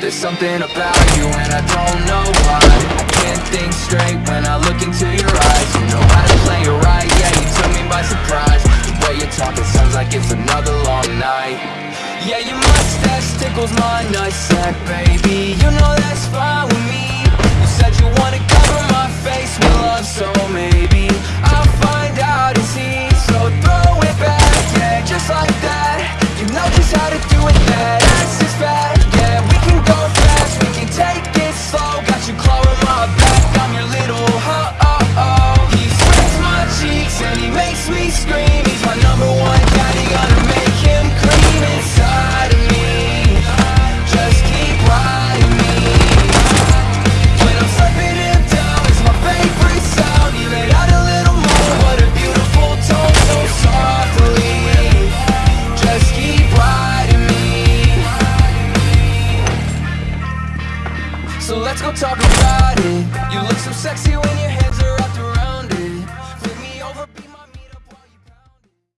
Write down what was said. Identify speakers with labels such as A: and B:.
A: There's something about you and I don't know why. I can't think straight when I look into your eyes. You know how to play it right, yeah, you took me by surprise. The way you talk, it sounds like it's another long night. Yeah, your mustache tickles my nutsack, baby. You know that's Let's go talk about it. You look so sexy when your